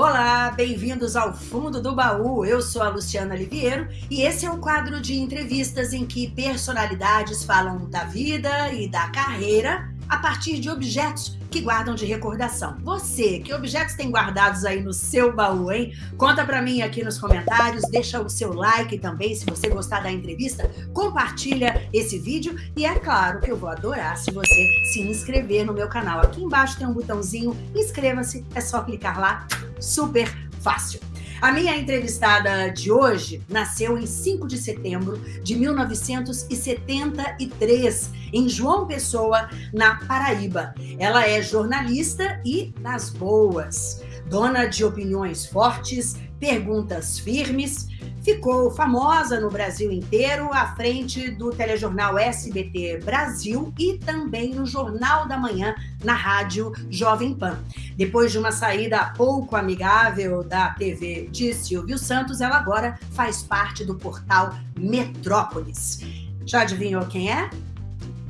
Olá, bem-vindos ao Fundo do Baú. Eu sou a Luciana Liviero e esse é um quadro de entrevistas em que personalidades falam da vida e da carreira a partir de objetos que guardam de recordação. Você, que objetos tem guardados aí no seu baú, hein? Conta para mim aqui nos comentários, deixa o seu like também se você gostar da entrevista, compartilha esse vídeo e é claro que eu vou adorar se você se inscrever no meu canal. Aqui embaixo tem um botãozinho, inscreva-se, é só clicar lá, super fácil. A minha entrevistada de hoje nasceu em 5 de setembro de 1973, em João Pessoa, na Paraíba. Ela é jornalista e das boas, dona de opiniões fortes, perguntas firmes, ficou famosa no Brasil inteiro, à frente do telejornal SBT Brasil e também no Jornal da Manhã, na rádio Jovem Pan. Depois de uma saída pouco amigável da TV de Silvio Santos, ela agora faz parte do portal Metrópolis. Já adivinhou quem é?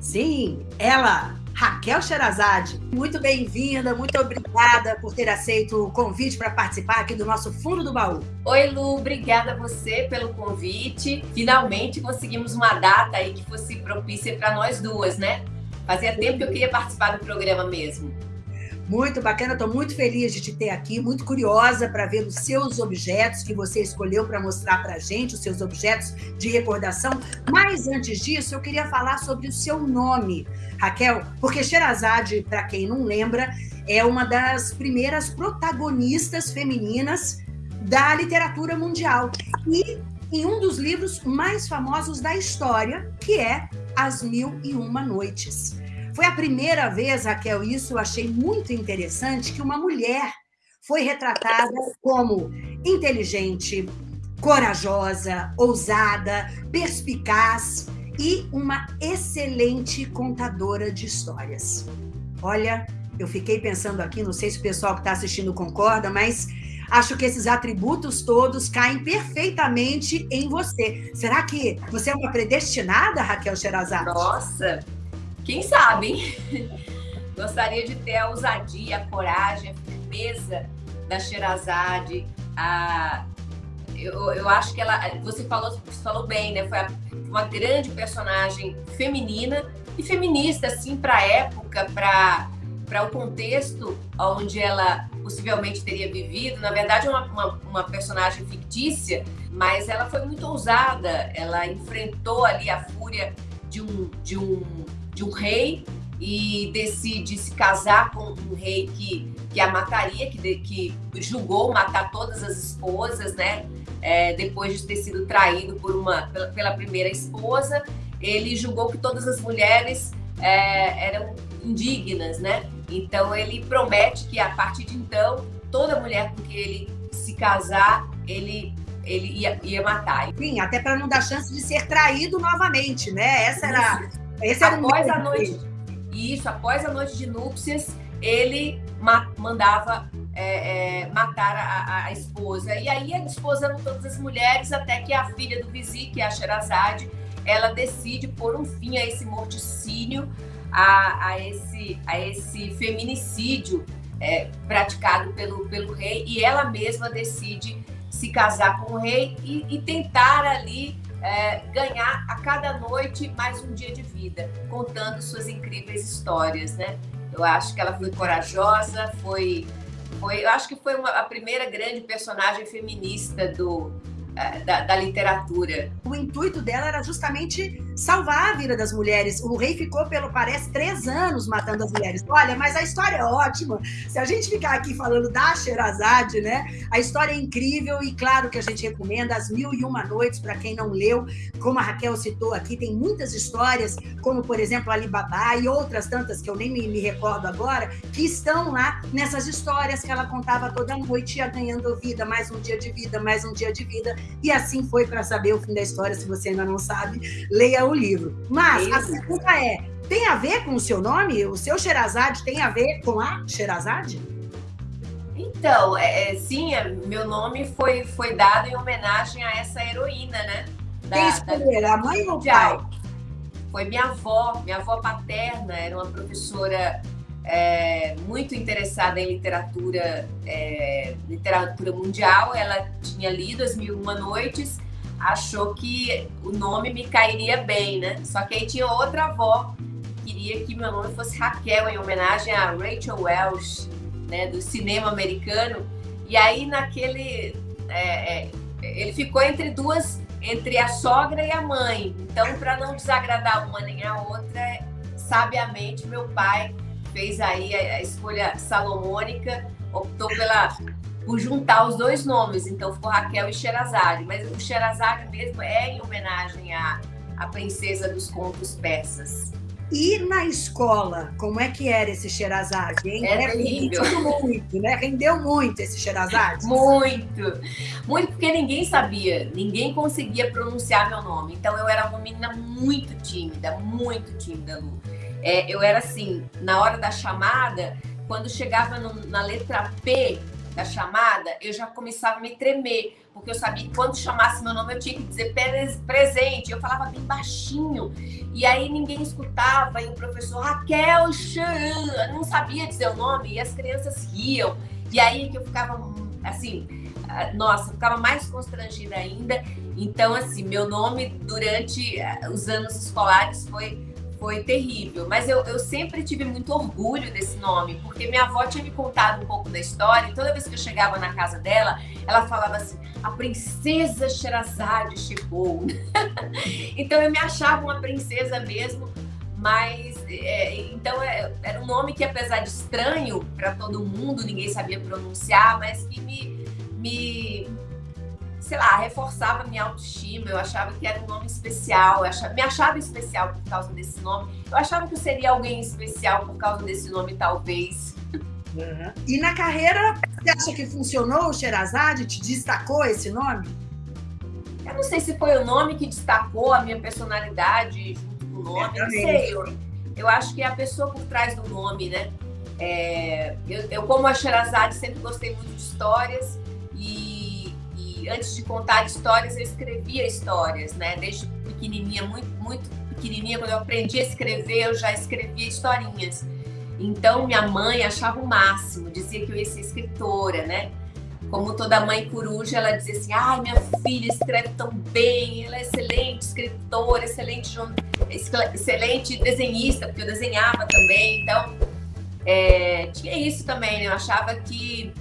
Sim, ela, Raquel Sherazade. Muito bem-vinda, muito obrigada por ter aceito o convite para participar aqui do nosso Fundo do Baú. Oi, Lu, obrigada a você pelo convite. Finalmente conseguimos uma data aí que fosse propícia para nós duas, né? Fazia tempo que eu queria participar do programa mesmo. Muito bacana, estou muito feliz de te ter aqui, muito curiosa para ver os seus objetos que você escolheu para mostrar para a gente, os seus objetos de recordação. Mas antes disso, eu queria falar sobre o seu nome, Raquel, porque Sherazade, para quem não lembra, é uma das primeiras protagonistas femininas da literatura mundial. E em um dos livros mais famosos da história, que é As Mil e Uma Noites. Foi a primeira vez, Raquel, isso eu achei muito interessante, que uma mulher foi retratada como inteligente, corajosa, ousada, perspicaz e uma excelente contadora de histórias. Olha, eu fiquei pensando aqui, não sei se o pessoal que está assistindo concorda, mas acho que esses atributos todos caem perfeitamente em você. Será que você é uma predestinada, Raquel Sherazade? Nossa, quem sabe, Gostaria de ter a ousadia, a coragem, a firmeza da Sherazade. A... Eu, eu acho que ela, você falou, você falou bem, né? Foi uma grande personagem feminina e feminista, assim, para a época, para para o contexto onde ela possivelmente teria vivido. Na verdade, é uma, uma, uma, personagem fictícia, mas ela foi muito ousada. Ela enfrentou ali a fúria de um, de um de um rei e decide se casar com um rei que, que a mataria, que, que julgou matar todas as esposas, né? É, depois de ter sido traído por uma, pela, pela, primeira esposa, ele julgou que todas as mulheres é, eram indignas, né? Então ele promete que a partir de então, toda mulher com que ele se casar, ele ele ia, ia matar. Sim, até para não dar chance de ser traído novamente, né? Essa era Esse era após a noite. Isso, após a noite de núpcias, ele ma mandava é, é, matar a, a, esposa. E aí a esposa eram todas as mulheres, até que a filha do vizinho, que é a Sherazade, ela decide pôr um fim a esse morticínio, a, a esse, a esse feminicídio é, praticado pelo, pelo rei, e ela mesma decide se casar com o rei e, e tentar ali é, ganhar a cada noite mais um dia de vida, contando suas incríveis histórias, né? Eu acho que ela foi corajosa, foi, foi eu acho que foi uma, a primeira grande personagem feminista do, da, da, literatura. O intuito dela era justamente salvar a vida das mulheres. O rei ficou, pelo parece, três anos matando as mulheres. Olha, mas a história é ótima. Se a gente ficar aqui falando da Sherazade, né? A história é incrível e claro que a gente recomenda As Mil e Uma Noites para quem não leu. Como a Raquel citou aqui, tem muitas histórias, como por exemplo Alibaba e outras tantas que eu nem me, me recordo agora, que estão lá nessas histórias que ela contava toda noite, ia ganhando vida, mais um dia de vida, mais um dia de vida e assim foi para saber o fim da história, se você ainda não sabe, leia o livro. Mas Isso. a pergunta é, tem a ver com o seu nome? O seu Sherazade tem a ver com a Sherazade? Então, é, é sim, é, meu nome foi, foi dado em homenagem a essa heroína, né? Da, Quem escolheram, a mãe ou o pai? Foi minha avó, minha avó paterna, era uma professora é, muito interessada em literatura, é, literatura mundial. Ela tinha lido As Mil Uma Noites, achou que o nome me cairia bem, né? Só que aí tinha outra avó que queria que meu nome fosse Raquel, em homenagem a Rachel Welsh, né, do cinema americano. E aí naquele. É, é, ele ficou entre duas, entre a sogra e a mãe. Então, para não desagradar uma nem a outra, sabiamente meu pai fez aí a, escolha salomônica, optou pela por juntar os dois nomes, então ficou Raquel e Sherazade, mas o Sherazade mesmo é em homenagem à, à princesa dos contos persas. E na escola, como é que era esse Sherazade? Hein? É terrível. muito, né? Rendeu muito esse Sherazade? Muito. Muito porque ninguém sabia, ninguém conseguia pronunciar meu nome. Então eu era uma menina muito tímida, muito tímida, Lu. É, eu era assim, na hora da chamada, quando chegava no, na letra P da chamada, eu já começava a me tremer, porque eu sabia que quando chamasse meu nome eu tinha que dizer presente. Eu falava bem baixinho, e aí ninguém escutava, e o professor Raquel Chan não sabia dizer o nome, e as crianças riam. E aí que eu ficava assim, ah, nossa, ficava mais constrangida ainda. Então, assim, meu nome durante ah, os anos escolares foi foi terrível. Mas eu, eu sempre tive muito orgulho desse nome, porque minha avó tinha me contado um pouco da história, e toda vez que eu chegava na casa dela, ela falava assim: a princesa Sherazade chegou. então eu me achava uma princesa mesmo, mas é, então é, era um nome que, apesar de estranho para todo mundo, ninguém sabia pronunciar, mas que me, me sei lá, reforçava minha autoestima, eu achava que era um nome especial, eu achava, me achava especial por causa desse nome. Eu achava que eu seria alguém especial por causa desse nome, talvez. Uhum. E na carreira, você acha que funcionou o Sherazade? Te destacou esse nome? Eu não sei se foi o nome que destacou a minha personalidade junto com o nome, não sei. Eu, eu acho que é a pessoa por trás do nome, né? É, eu, eu, como a Sherazade, sempre gostei muito de histórias antes de contar histórias, eu escrevia histórias, né? Desde pequenininha, muito, muito pequenininha, quando eu aprendi a escrever, eu já escrevia historinhas. Então, minha mãe achava o máximo, dizia que eu ia ser escritora, né? Como toda mãe coruja, ela dizia assim: ai, minha filha escreve tão bem, ela é excelente escritora, excelente, excelente desenhista, porque eu desenhava também. Então, é, tinha isso também, né? Eu achava que,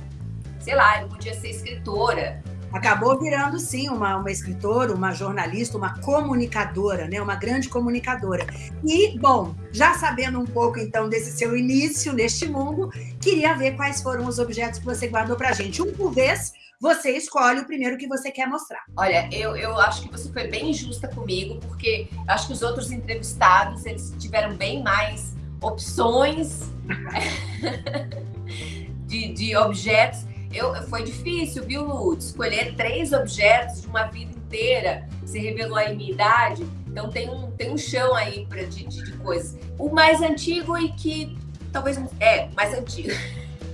sei lá, eu podia ser escritora acabou virando sim uma, uma escritora, uma jornalista, uma comunicadora, né? Uma grande comunicadora. E, bom, já sabendo um pouco então desse seu início neste mundo, queria ver quais foram os objetos que você guardou pra gente. Um por vez, você escolhe o primeiro que você quer mostrar. Olha, eu, eu acho que você foi bem injusta comigo, porque acho que os outros entrevistados, eles tiveram bem mais opções de, de objetos. Eu, foi difícil, viu, Lu? Escolher três objetos de uma vida inteira. Você revelou aí minha idade. Então tem um, tem um chão aí pra, de, de, de coisas. O mais antigo e que talvez. É, mais antigo.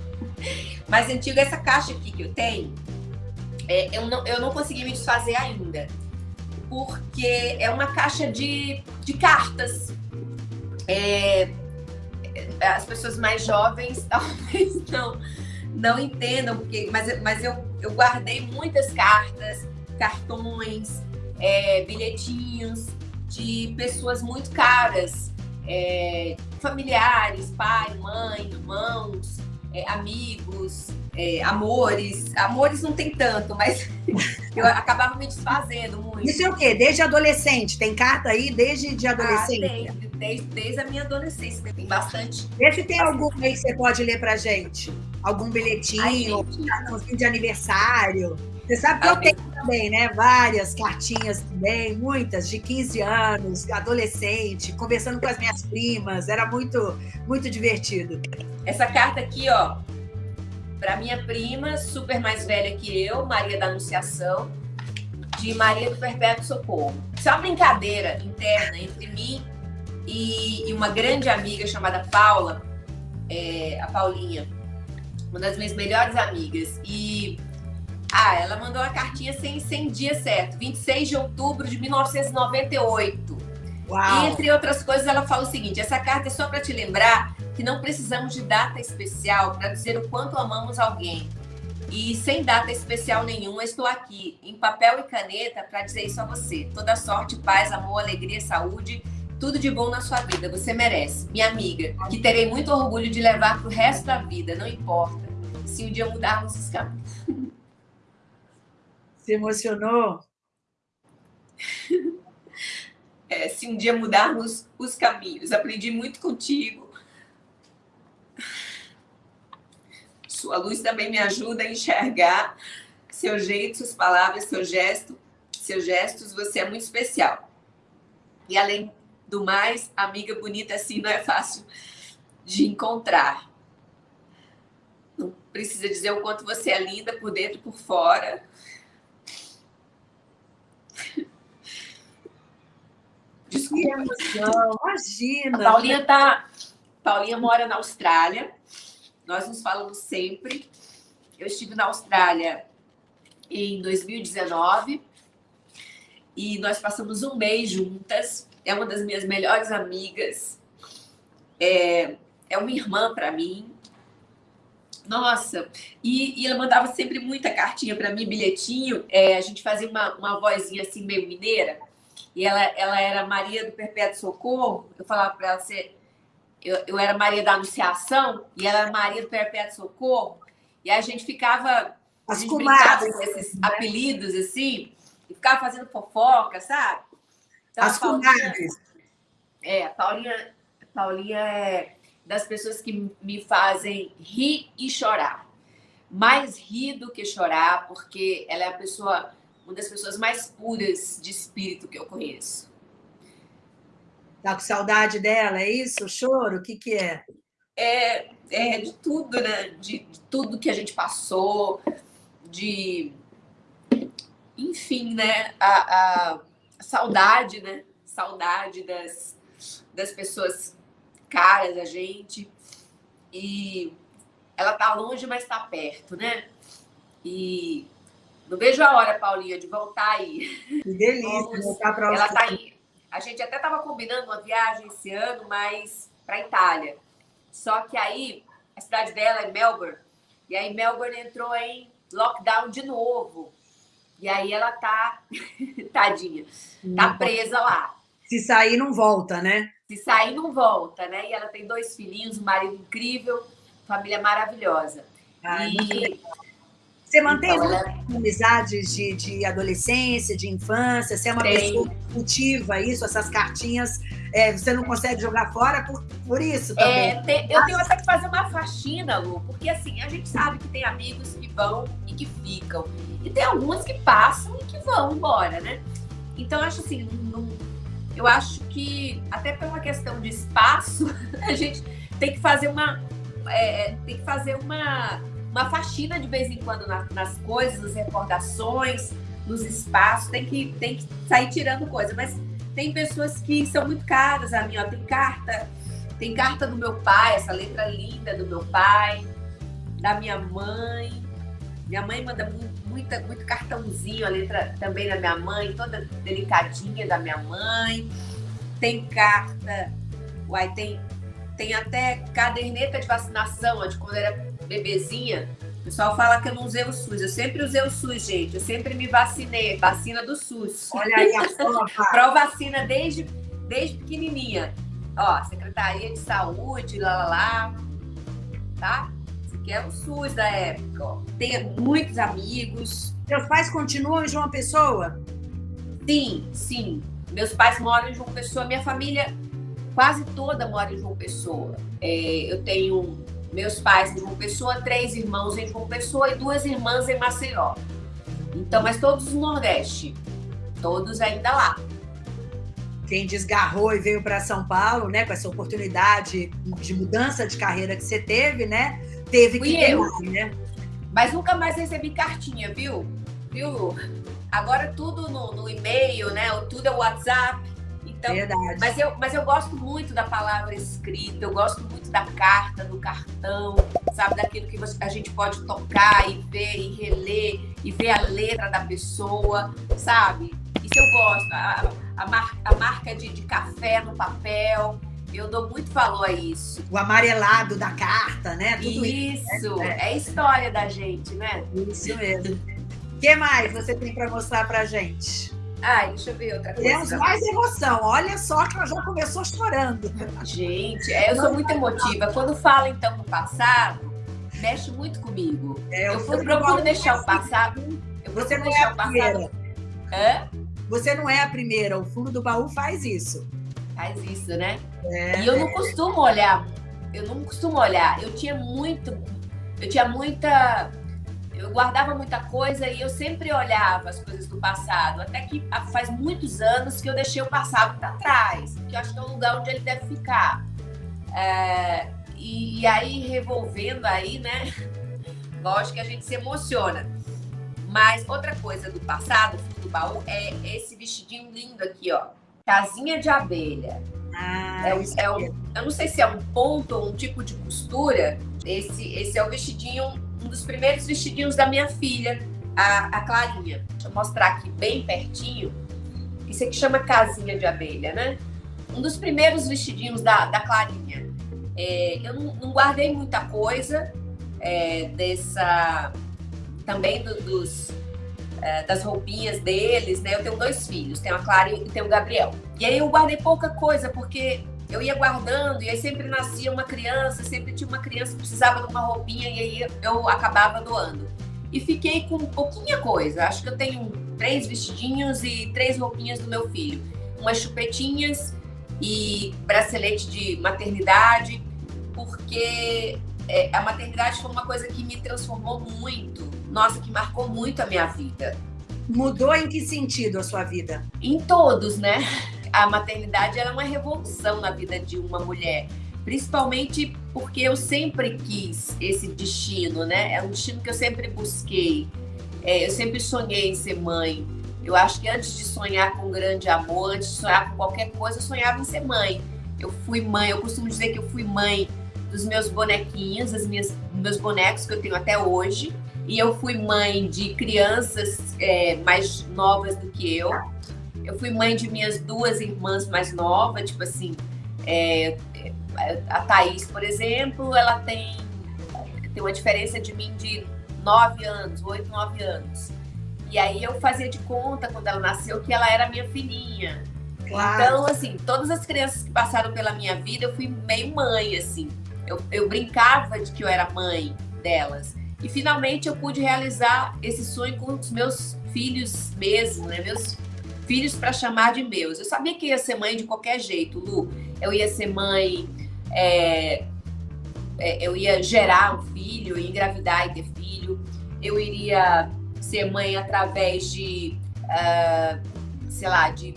mais antigo é essa caixa aqui que eu tenho. É, eu, não, eu não consegui me desfazer ainda. Porque é uma caixa de, de cartas. É, as pessoas mais jovens talvez não não entendam, porque, mas, mas eu, eu guardei muitas cartas, cartões, é, bilhetinhos de pessoas muito caras, é, familiares, pai, mãe, irmãos, é, amigos, é, amores. Amores não tem tanto, mas eu acabava me desfazendo muito. Isso é o quê? Desde adolescente? Tem carta aí desde de adolescente? Ah, tem, desde, desde a minha adolescência, tem bastante. Vê se tem algum aí que você pode ler pra gente. Algum bilhetinho, um cartãozinho de aniversário. Você sabe que eu tenho também, né? Várias cartinhas também, muitas de 15 anos, adolescente, conversando com as minhas primas, era muito, muito divertido. Essa carta aqui, ó, para minha prima, super mais velha que eu, Maria da Anunciação, de Maria do Perpétuo Socorro. Isso é uma brincadeira interna entre mim e, uma grande amiga chamada Paula, é, a Paulinha, uma das minhas melhores amigas. E ah, ela mandou uma cartinha sem, sem dia certo, 26 de outubro de 1998. Uau. E entre outras coisas, ela fala o seguinte: essa carta é só para te lembrar que não precisamos de data especial para dizer o quanto amamos alguém. E sem data especial nenhuma, estou aqui, em papel e caneta, para dizer isso a você. Toda sorte, paz, amor, alegria, saúde, tudo de bom na sua vida. Você merece. Minha amiga, que terei muito orgulho de levar para o resto da vida, não importa. Se um dia mudarmos os caminhos. Se emocionou? É, se um dia mudarmos os caminhos. Aprendi muito contigo. Sua luz também me ajuda a enxergar seu jeito, suas palavras, seu gesto, seus gestos. Você é muito especial. E além do mais, amiga bonita assim não é fácil de encontrar. Não precisa dizer o quanto você é linda por dentro e por fora. Desculpa. imagina. A Paulinha tá. Paulinha mora na Austrália. Nós nos falamos sempre. Eu estive na Austrália em 2019 e nós passamos um mês juntas. É uma das minhas melhores amigas. É, é uma irmã para mim. Nossa, e, e, ela mandava sempre muita cartinha para mim, bilhetinho. É, a gente fazia uma, uma vozinha assim meio mineira e ela, ela era Maria do Perpétuo Socorro, eu falava para ela ser. Eu, eu era Maria da Anunciação e ela era Maria do Perpétuo Socorro, e a gente ficava. As a gente comadres, com esses né? apelidos assim, e ficava fazendo fofoca, sabe? Então, As comadres. É, a Paulinha, a Paulinha é das pessoas que me fazem rir e chorar. Mais rir do que chorar, porque ela é a pessoa uma das pessoas mais puras de espírito que eu conheço. Tá com saudade dela, é isso? Choro? O que, que é? É, é de tudo, né? De, de tudo que a gente passou, de. Enfim, né? A, a saudade, né? Saudade das, das pessoas caras a gente. E ela tá longe, mas tá perto, né? E não vejo a hora, Paulinha, de voltar aí. Que delícia, Vamos, voltar para Ela tá aí. A gente até estava combinando uma viagem esse ano, mas para Itália. Só que aí a cidade dela é Melbourne. E aí Melbourne entrou em lockdown de novo. E aí ela tá, tadinha, tá presa lá. Se sair, não volta, né? Se sair, não volta, né? E ela tem dois filhinhos, um marido incrível, família maravilhosa. Ai, e você mantém então, ela... amizades de, de adolescência, de infância? Você é uma Tem. pessoa que cultiva isso, essas cartinhas, é, você não consegue jogar fora por, por isso também? É, tem, eu tenho até que fazer uma faxina, Lu, porque assim, a gente sabe que tem amigos que vão e que ficam. E tem alguns que passam e que vão embora, né? Então, acho assim, não, eu acho que até por uma questão de espaço, a gente tem que fazer uma. É, tem que fazer uma uma faxina de vez em quando nas, nas coisas, nas recordações, nos espaços, tem que, tem que sair tirando coisa. Mas tem pessoas que são muito caras a mim, ó, tem carta, tem carta do meu pai, essa letra linda do meu pai, da minha mãe. Minha mãe manda muito, muita, muito cartãozinho, a letra também da minha mãe, toda delicadinha da minha mãe. Tem carta, uai, tem, tem até caderneta de vacinação, de quando era bebezinha, o pessoal fala que eu não usei o SUS. Eu sempre usei o SUS, gente. Eu sempre me vacinei. Vacina do SUS. Olha aí a prova. Pró-vacina desde, desde pequenininha. Ó, Secretaria de Saúde, lá, lá, lá. Tá? Aqui é o SUS da época. Ó. Tenho muitos amigos. Seus pais continuam em João Pessoa? Sim, sim. Meus pais moram em João Pessoa. Minha família quase toda mora em João Pessoa. É, eu tenho meus pais em João Pessoa, três irmãos em João Pessoa e duas irmãs em Maceió. Então, mas todos no Nordeste, todos ainda lá. Quem desgarrou e veio para São Paulo, né, com essa oportunidade de mudança de carreira que você teve, né, teve Fui que eu. ter, né? Mas nunca mais recebi cartinha, viu? Viu? Agora tudo no, no e-mail, né? Tudo é WhatsApp. Então, Verdade. Mas eu, mas eu gosto muito da palavra escrita, eu gosto muito da carta, do cartão, sabe? Daquilo que você, a gente pode tocar e ver e reler e ver a letra da pessoa, sabe? Isso eu gosto. A, a, mar, a marca de, de café no papel. Eu dou muito valor a isso. O amarelado da carta, né? Tudo isso, isso. É, é história da gente, né? Isso mesmo. O que mais você tem para mostrar pra gente? Ai, deixa eu ver outra coisa. Temos mais emoção. Olha só que ela já começou chorando. Gente, é, eu sou muito emotiva. Quando fala então do passado, mexe muito comigo. É, eu procuro deixar o passado. Eu você não é a primeira. Hã? Você não é a primeira. O fundo do baú faz isso. Faz isso, né? É. E eu não costumo olhar. Eu não costumo olhar. Eu tinha muito. Eu tinha muita eu guardava muita coisa e eu sempre olhava as coisas do passado. Até que faz muitos anos que eu deixei o passado para trás, que eu acho que é o lugar onde ele deve ficar. É, e, e, aí, revolvendo aí, né? Lógico que a gente se emociona. Mas outra coisa do passado, do baú, é esse vestidinho lindo aqui, ó. Casinha de abelha. Ah, é um, é um, eu não sei se é um ponto ou um tipo de costura. Esse, esse é o vestidinho um dos primeiros vestidinhos da minha filha, a, a Clarinha. Deixa eu mostrar aqui bem pertinho. Isso aqui chama casinha de abelha, né? Um dos primeiros vestidinhos da, da Clarinha. É, eu não, não, guardei muita coisa é, dessa. Também do, dos, é, das roupinhas deles, né? Eu tenho dois filhos, tenho a Clara e tenho o Gabriel. E aí eu guardei pouca coisa, porque eu ia guardando, e aí sempre nascia uma criança, sempre tinha uma criança que precisava de uma roupinha, e aí eu acabava doando. E fiquei com pouquinha coisa. Acho que eu tenho três vestidinhos e três roupinhas do meu filho. Umas chupetinhas e bracelete de maternidade, porque é, a maternidade foi uma coisa que me transformou muito. Nossa, que marcou muito a minha vida. Mudou em que sentido a sua vida? Em todos, né? a maternidade é uma revolução na vida de uma mulher, principalmente porque eu sempre quis esse destino, né? É um destino que eu sempre busquei. É, eu sempre sonhei em ser mãe. Eu acho que antes de sonhar com um grande amor, antes de sonhar com qualquer coisa, eu sonhava em ser mãe. Eu fui mãe, eu costumo dizer que eu fui mãe dos meus bonequinhos, minhas, meus bonecos que eu tenho até hoje. E eu fui mãe de crianças é, mais novas do que eu. Eu fui mãe de minhas duas irmãs mais novas, tipo assim, é, a Thaís, por exemplo, ela tem, tem uma diferença de mim de nove anos, oito, nove anos. E aí eu fazia de conta, quando ela nasceu, que ela era minha filhinha. Claro. Então, assim, todas as crianças que passaram pela minha vida, eu fui meio mãe, assim. Eu, eu brincava de que eu era mãe delas. E finalmente eu pude realizar esse sonho com os meus filhos mesmo, né? Meus filhos para chamar de meus. Eu sabia que ia ser mãe de qualquer jeito, Lu. Eu ia ser mãe, é, é, eu ia gerar um filho, engravidar e ter filho. Eu iria ser mãe através de, uh, sei lá, de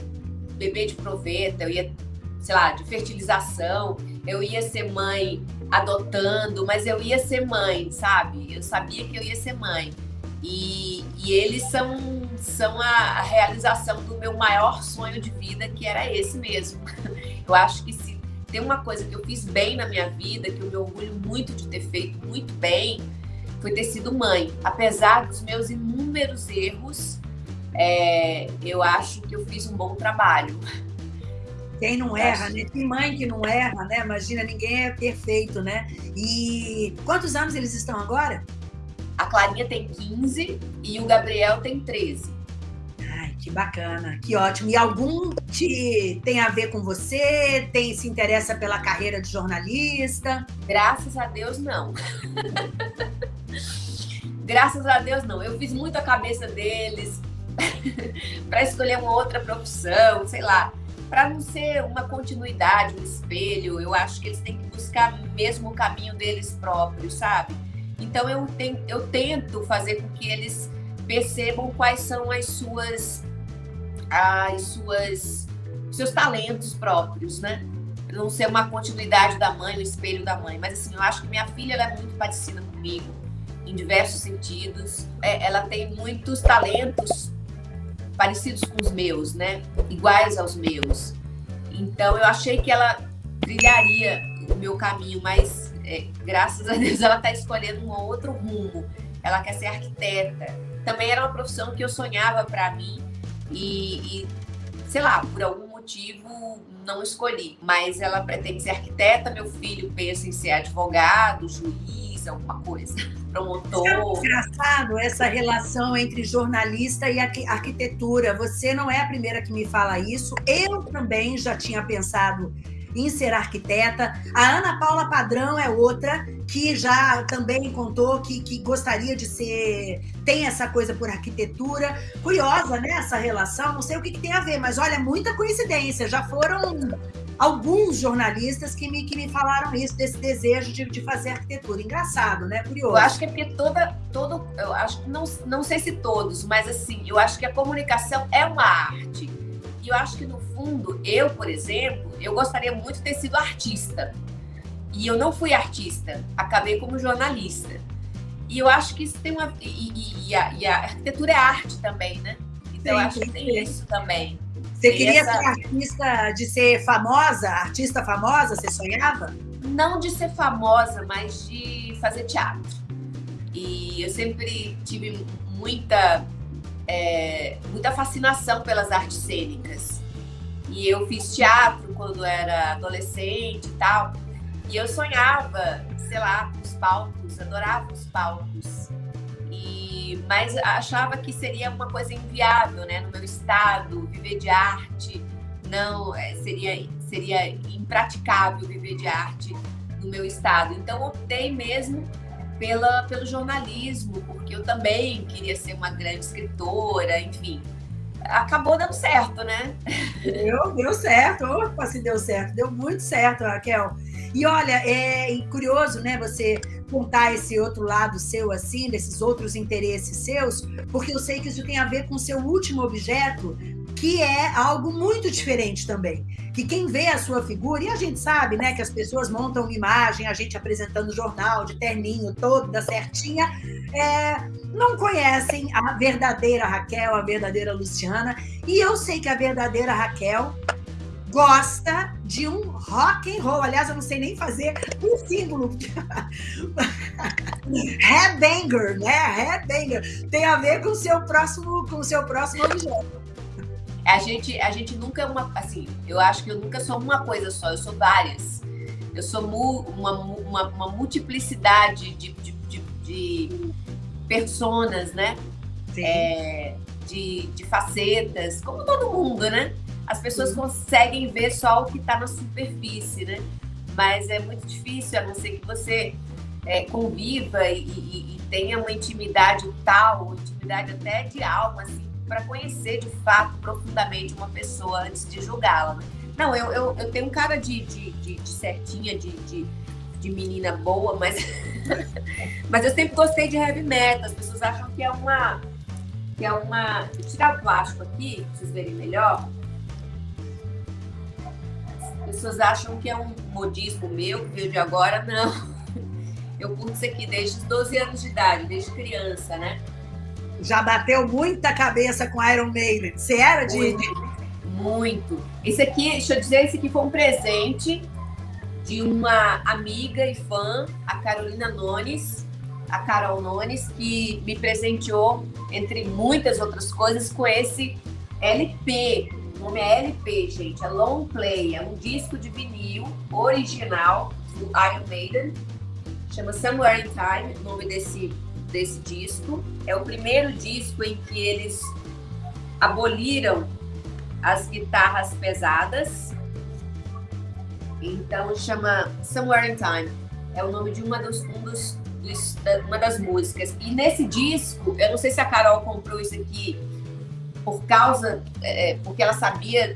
bebê de proveta, eu ia, sei lá, de fertilização. Eu ia ser mãe adotando, mas eu ia ser mãe, sabe? Eu sabia que eu ia ser mãe. E, e eles são, são a, a, realização do meu maior sonho de vida, que era esse mesmo. Eu acho que se tem uma coisa que eu fiz bem na minha vida, que eu me orgulho muito de ter feito muito bem, foi ter sido mãe. Apesar dos meus inúmeros erros, é, eu acho que eu fiz um bom trabalho. Quem não erra, né? Tem mãe que não erra, né? Imagina, ninguém é perfeito, né? E quantos anos eles estão agora? A Clarinha tem 15 e o Gabriel tem 13. Ai, que bacana, que ótimo. E algum te tem a ver com você? Tem se interessa pela carreira de jornalista? Graças a Deus, não. Graças a Deus, não. Eu fiz muito a cabeça deles para escolher uma outra profissão, sei lá. Para não ser uma continuidade, um espelho, eu acho que eles têm que buscar mesmo o caminho deles próprios, sabe? Então eu, eu tento fazer com que eles percebam quais são as suas as suas seus talentos próprios, né? Não ser uma continuidade da mãe, o espelho da mãe, mas assim, eu acho que minha filha é muito parecida comigo em diversos sentidos. É, ela tem muitos talentos parecidos com os meus, né? Iguais aos meus. Então eu achei que ela trilharia o meu caminho, mas é, graças a Deus, ela está escolhendo um outro rumo. Ela quer ser arquiteta. Também era uma profissão que eu sonhava para mim e, e, sei lá, por algum motivo não escolhi. Mas ela pretende ser arquiteta, meu filho pensa em ser advogado, juiz, alguma coisa, promotor. É engraçado essa relação entre jornalista e arquitetura. Você não é a primeira que me fala isso. Eu também já tinha pensado em ser arquiteta. A Ana Paula Padrão é outra que já também contou que, que gostaria de ser, tem essa coisa por arquitetura. Curiosa, né, essa relação, não sei o que, que tem a ver, mas olha, muita coincidência. Já foram alguns jornalistas que me, que me falaram isso, desse desejo de, de fazer arquitetura. Engraçado, né? Curioso. Eu acho que é porque toda, todo, eu acho que não, não sei se todos, mas assim, eu acho que a comunicação é uma arte. E eu acho que, no fundo, eu, por exemplo, eu gostaria muito de ter sido artista. E eu não fui artista, acabei como jornalista. E eu acho que isso tem uma. E, e, e, a, e a, arquitetura é arte também, né? Então sim, eu acho que tem isso também. Você queria essa... ser artista de ser famosa, artista famosa? Você sonhava? Não de ser famosa, mas de fazer teatro. E eu sempre tive muita é, muita fascinação pelas artes cênicas. E eu fiz teatro quando era adolescente e tal. E eu sonhava, sei lá, os palcos, adorava os palcos. Mas achava que seria uma coisa inviável, né? No meu estado, viver de arte não é, seria seria impraticável viver de arte no meu estado. Então optei mesmo pela, pelo jornalismo, porque eu também queria ser uma grande escritora, enfim. Acabou dando certo, né? Deu, deu certo. Opa, se deu certo. Deu muito certo, Raquel. E olha, é curioso, né, você contar esse outro lado seu, assim, desses outros interesses seus, porque eu sei que isso tem a ver com o seu último objeto, que é algo muito diferente também. Que quem vê a sua figura, e a gente sabe, né, que as pessoas montam uma imagem, a gente apresentando jornal de terninho, toda certinha, é, não conhecem a verdadeira Raquel, a verdadeira Luciana. E eu sei que a verdadeira Raquel gosta de um rock and roll. Aliás, eu não sei nem fazer um símbolo. Headbanger, né? Headbanger tem a ver com o seu próximo, com o seu próximo objeto. A gente, a gente nunca é uma. Assim, eu acho que eu nunca sou uma coisa só, eu sou várias. Eu sou mu, uma, uma, uma, multiplicidade de, de, de, de personas, né? É, de, de facetas, como todo mundo, né? As pessoas conseguem ver só o que está na superfície, né? Mas é muito difícil, a não ser que você é, conviva e, e, e, tenha uma intimidade tal, intimidade até de alma, assim, para conhecer de fato profundamente uma pessoa antes de julgá-la. Né? Não, eu, eu, eu, tenho um cara de, de, de, de certinha, de, de, de, menina boa, mas, mas eu sempre gostei de heavy metal. As pessoas acham que é uma. Que é uma. Vou tirar o plástico aqui, para vocês verem melhor. As pessoas acham que é um modismo meu, que veio de agora. Não. Eu curto isso aqui desde os 12 anos de idade, desde criança, né? já bateu muita cabeça com Iron Maiden. Você era de. Muito. muito. Esse aqui, deixa eu dizer, esse aqui foi um presente de uma amiga e fã, a Carolina Nones, a Carol Nones, que me presenteou, entre muitas outras coisas, com esse LP. O nome é LP, gente, é Long Play, é um disco de vinil original do Iron Maiden, chama Somewhere in Time, o nome desse desse disco. É o primeiro disco em que eles aboliram as guitarras pesadas. Então chama Somewhere in Time. É o nome de uma, dos, um dos, dos, uma das músicas. E nesse disco, eu não sei se a Carol comprou isso aqui por causa, é, porque ela sabia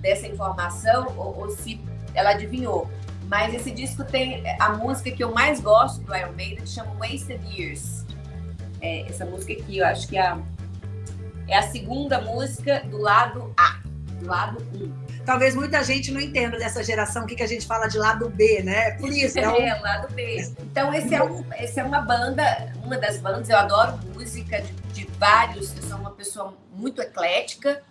dessa informação ou, ou se ela adivinhou. Mas esse disco tem a música que eu mais gosto do Iron Maiden, que chama Wasted Years. É, essa música aqui, eu acho que é a, é a segunda música do lado A, do lado 1. Talvez muita gente não entenda dessa geração o que, que a gente fala de lado B, né? Por isso. É, um... é lado B. Então, esse é, um, esse é uma banda, uma das bandas, eu adoro música de, de vários, eu sou uma pessoa muito eclética,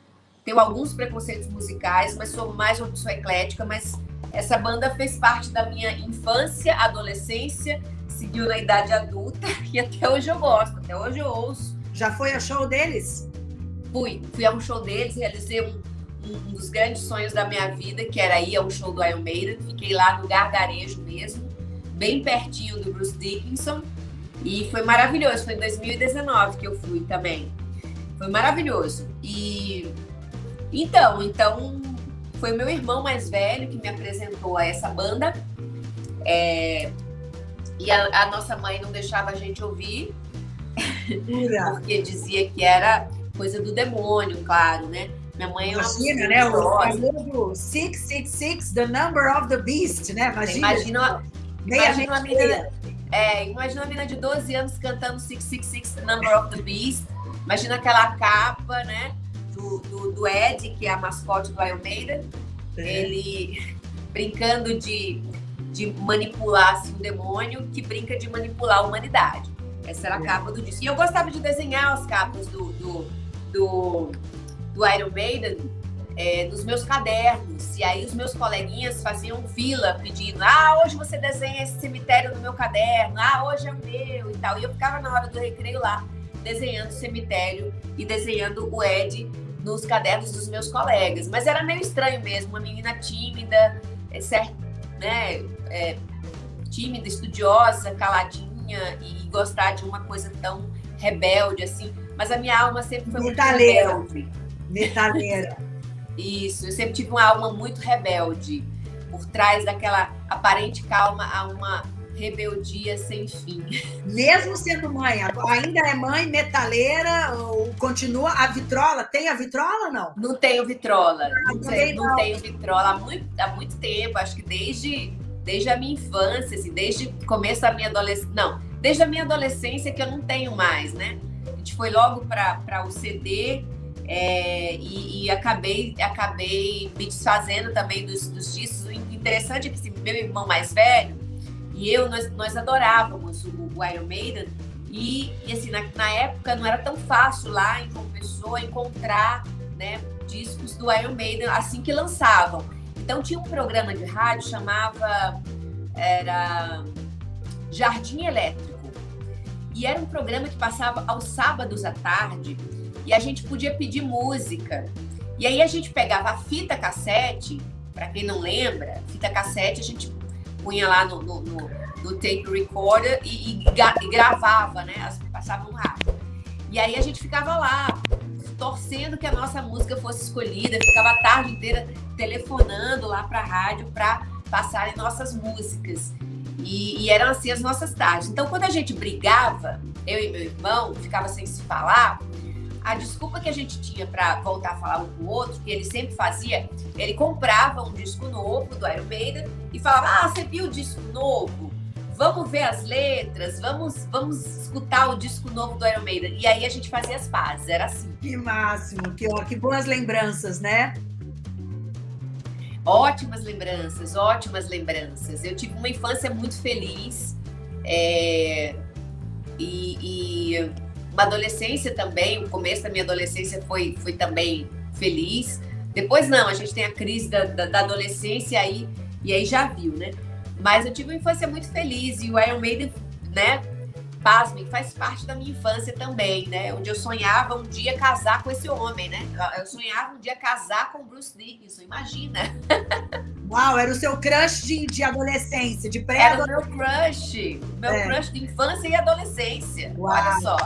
tenho alguns preconceitos musicais, mas sou mais uma pessoa eclética, mas essa banda fez parte da minha infância, adolescência seguiu na idade adulta e até hoje eu gosto, até hoje eu ouço. Já foi a show deles? Fui, fui a um show deles, realizei um, um dos grandes sonhos da minha vida, que era ir ao show do Iron Maiden. Fiquei lá no Gargarejo mesmo, bem pertinho do Bruce Dickinson. E foi maravilhoso. Foi em 2019 que eu fui também. Foi maravilhoso. E então, então foi meu irmão mais velho que me apresentou a essa banda. É... E a, a, nossa mãe não deixava a gente ouvir, porque dizia que era coisa do demônio, claro, né? Minha mãe é Imagina, né? O famoso 666, The Number of the Beast, né? Imagina. Imagina, imagina uma menina, é, imagina uma menina de 12 anos cantando 666, The Number of the Beast. Imagina aquela capa, né? Do, do, do Ed, que é a mascote do Iron Maiden. É. Ele brincando de, de manipular assim, o demônio, que brinca de manipular a humanidade. Essa era a é. capa do disco. E eu gostava de desenhar as capas do, do, do do Iron Maiden é, nos meus cadernos. E aí os meus coleguinhas faziam fila pedindo: ah, hoje você desenha esse cemitério no meu caderno, ah, hoje é o meu e tal. E eu ficava na hora do recreio lá desenhando o cemitério e desenhando o Ed nos cadernos dos meus colegas. Mas era meio estranho mesmo, uma menina tímida, é, certo, né, é, tímida, estudiosa, caladinha e gostar de uma coisa tão rebelde assim. Mas a minha alma sempre foi muito rebelde. Metaleira. Isso, eu sempre tive uma alma muito rebelde. Por trás daquela aparente calma há uma rebeldia sem fim. Mesmo sendo mãe, ainda é mãe metaleira ou continua a vitrola? Tem a vitrola ou não? Não tenho vitrola. Ah, não, sei, não, tenho vitrola há muito, há muito tempo, acho que desde, desde a minha infância, assim, desde o começo da minha adolescência. Não, desde a minha adolescência que eu não tenho mais, né? A gente foi logo para o CD é, e, e, acabei, acabei me desfazendo também dos, dos discos. O interessante é que meu irmão mais velho e eu, nós, nós adorávamos o, o Iron Maiden. E, e assim, na, na, época não era tão fácil lá em uma pessoa encontrar né, discos do Iron Maiden assim que lançavam. Então tinha um programa de rádio chamava era Jardim Elétrico. E era um programa que passava aos sábados à tarde e a gente podia pedir música. E aí a gente pegava a fita cassete, para quem não lembra, fita cassete a gente punha lá no, no, no, no tape recorder e, e, e, gravava, né? Passava um rádio. E aí a gente ficava lá, torcendo que a nossa música fosse escolhida, ficava a tarde inteira telefonando lá para a rádio para passarem nossas músicas. E, e, eram assim as nossas tardes. Então, quando a gente brigava, eu e meu irmão, ficava sem se falar, a desculpa que a gente tinha para voltar a falar um com o outro, que ele sempre fazia, ele comprava um disco novo do Iron Maiden e falava: Ah, você viu o disco novo? Vamos ver as letras, vamos, vamos escutar o disco novo do Iron Maiden. E aí a gente fazia as pazes, era assim. Que máximo, que, que boas lembranças, né? Ótimas lembranças, ótimas lembranças. Eu tive uma infância muito feliz. É, e, e uma adolescência também, o começo da minha adolescência foi, foi também feliz. Depois não, a gente tem a crise da, da, da adolescência aí, e aí já viu, né? Mas eu tive uma infância muito feliz e o Iron Maiden, né? Pasmem, faz parte da minha infância também, né? Onde eu sonhava um dia casar com esse homem, né? Eu sonhava um dia casar com Bruce Dickinson, imagina. Uau, era o seu crush de, de adolescência, de pré Era o meu crush, meu é. crush de infância e adolescência. Uau. Olha só.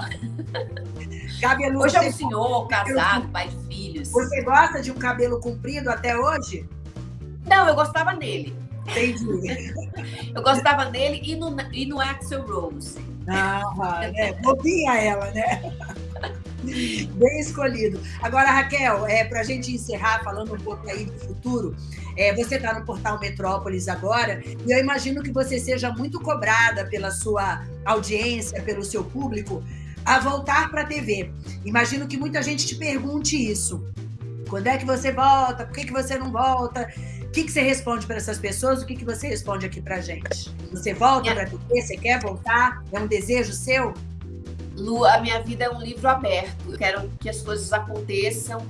Cabelo, hoje é um senhor, casado, pai de filhos. Você gosta de um cabelo comprido até hoje? Não, eu gostava dele. Entendi. eu gostava dele e no, e no Axel Rose. Ah, né? Bobinha ela, né? Bem escolhido. Agora, Raquel, é, para a gente encerrar falando um pouco aí do futuro, é, você está no portal Metrópolis agora, e eu imagino que você seja muito cobrada pela sua audiência, pelo seu público, a voltar para a TV. Imagino que muita gente te pergunte isso. Quando é que você volta? Por que, que você não volta? O que, que você responde para essas pessoas? O que, que você responde aqui para gente? Você volta é. para TV? Você quer voltar? É um desejo seu? Lu, a minha vida é um livro aberto. Eu quero que as coisas aconteçam.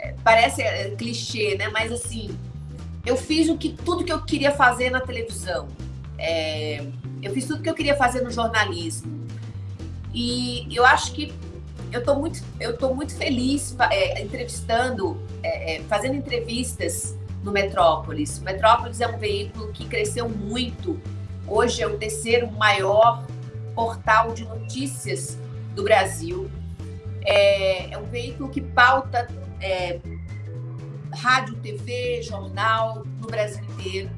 É, parece é, clichê, né? Mas assim, eu fiz o que tudo que eu queria fazer na televisão. É, eu fiz tudo que eu queria fazer no jornalismo. E eu acho que eu estou muito, eu tô muito feliz é, entrevistando, fazendo entrevistas no Metrópolis. O Metrópolis é um veículo que cresceu muito. Hoje é o terceiro maior portal de notícias do Brasil. É, é um veículo que pauta é, rádio, TV, jornal no Brasil inteiro.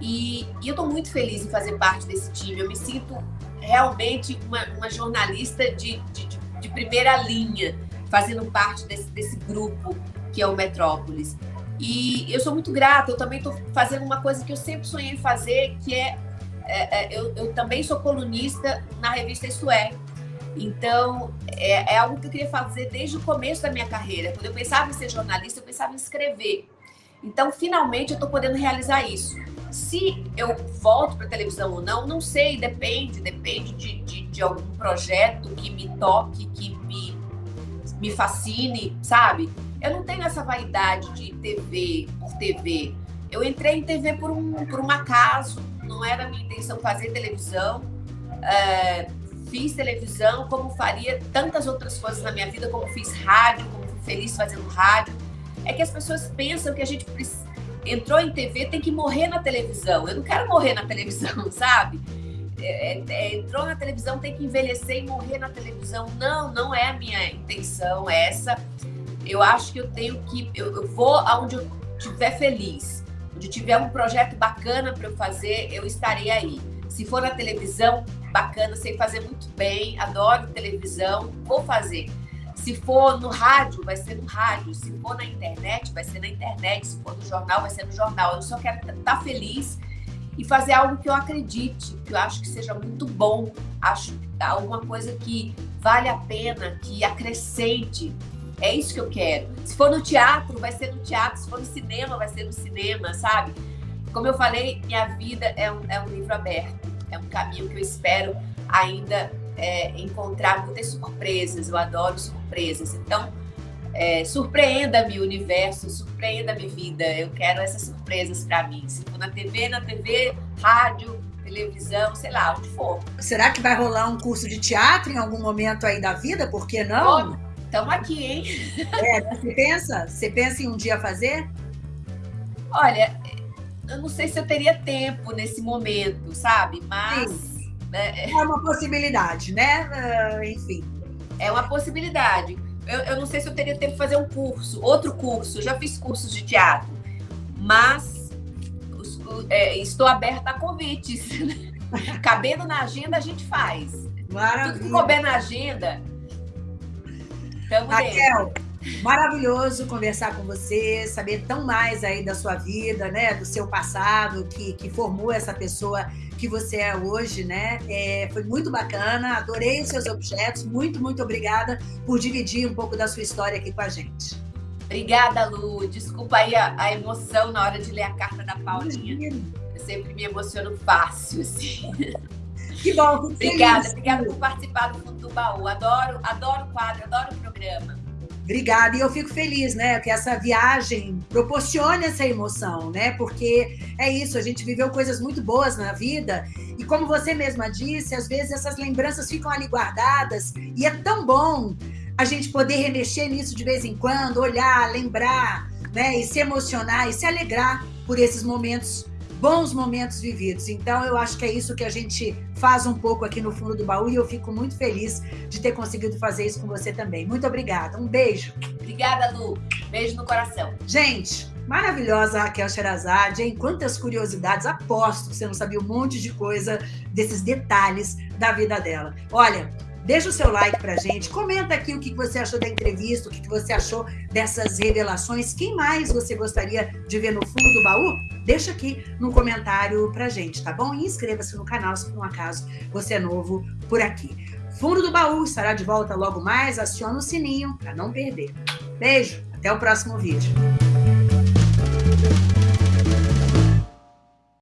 E, e eu estou muito feliz em fazer parte desse time. Eu me sinto realmente uma, uma jornalista de, de, de, primeira linha, fazendo parte desse, desse grupo que é o Metrópolis. E eu sou muito grata, eu também estou fazendo uma coisa que eu sempre sonhei fazer, que é, é, é eu, eu, também sou colunista na revista Isso É. Então, é, é, algo que eu queria fazer desde o começo da minha carreira. Quando eu pensava em ser jornalista, eu pensava em escrever. Então, finalmente, eu estou podendo realizar isso. Se eu volto para televisão ou não, não sei, depende, depende de, de, de, algum projeto que me toque, que me, me fascine, sabe? Eu não tenho essa vaidade de TV por TV. Eu entrei em TV por um, por um acaso, não era minha intenção fazer televisão. É, fiz televisão, como faria tantas outras coisas na minha vida, como fiz rádio, como fui feliz fazendo rádio. É que as pessoas pensam que a gente entrou em TV tem que morrer na televisão. Eu não quero morrer na televisão, sabe? É, é, é, entrou na televisão tem que envelhecer e morrer na televisão. Não, não é a minha intenção essa. Eu acho que eu tenho que. Eu, eu vou aonde eu estiver feliz. Onde tiver um projeto bacana para eu fazer, eu estarei aí. Se for na televisão, bacana, sei fazer muito bem, adoro televisão, vou fazer. Se for no rádio, vai ser no rádio. Se for na internet, vai ser na internet. Se for no jornal, vai ser no jornal. Eu só quero estar feliz e fazer algo que eu acredite, que eu acho que seja muito bom, acho alguma coisa que vale a pena, que acrescente. É isso que eu quero. Se for no teatro, vai ser no teatro. Se for no cinema, vai ser no cinema, sabe? Como eu falei, minha vida é um, é um livro aberto. É um caminho que eu espero ainda é, encontrar muitas surpresas. Eu adoro surpresas. Então, é, surpreenda-me o universo, surpreenda-me vida. Eu quero essas surpresas para mim. Se for na TV, na TV, rádio, televisão, sei lá, onde for. Será que vai rolar um curso de teatro em algum momento aí da vida? Por que não? Estamos aqui, hein? É, você pensa? Você pensa em um dia fazer? Olha, eu não sei se eu teria tempo nesse momento, sabe? Mas. Né? É uma possibilidade, né? Uh, enfim. É uma possibilidade. Eu, eu, não sei se eu teria tempo de fazer um curso, outro curso. Eu já fiz cursos de teatro, mas é, estou aberta a convites. Cabendo na agenda, a gente faz. Maravilha. Tudo que couber na agenda, estamos Raquel, dentro. Maravilhoso conversar com você, saber tão mais aí da sua vida, né, do seu passado, que, que formou essa pessoa que você é hoje, né? É, foi muito bacana, adorei os seus objetos, muito, muito obrigada por dividir um pouco da sua história aqui com a gente. Obrigada, Lu. Desculpa aí a, a emoção na hora de ler a carta da Paulinha. Eu sempre me emociono fácil, assim. Que bom, Obrigada, feliz. obrigada por participar do Fundo do Baú. Adoro, adoro o quadro, adoro o programa. Obrigada. E eu fico feliz, né, que essa viagem proporcione essa emoção, né? Porque é isso, a gente viveu coisas muito boas na vida e como você mesma disse, às vezes essas lembranças ficam ali guardadas e é tão bom a gente poder remexer nisso de vez em quando, olhar, lembrar, né, e se emocionar e se alegrar por esses momentos bons momentos vividos. Então, eu acho que é isso que a gente faz um pouco aqui no fundo do baú e eu fico muito feliz de ter conseguido fazer isso com você também. Muito obrigada. Um beijo. Obrigada, Lu. Beijo no coração. Gente, maravilhosa Raquel Sherazade, hein? Quantas curiosidades. Aposto que você não sabia um monte de coisa desses detalhes da vida dela. Olha, Deixa o seu like pra gente, comenta aqui o que você achou da entrevista, o que você achou dessas revelações. Quem mais você gostaria de ver no fundo do baú? Deixa aqui no comentário pra gente, tá bom? E inscreva-se no canal se por um acaso você é novo por aqui. Fundo do baú estará de volta logo mais. Aciona o sininho para não perder. Beijo, até o próximo vídeo.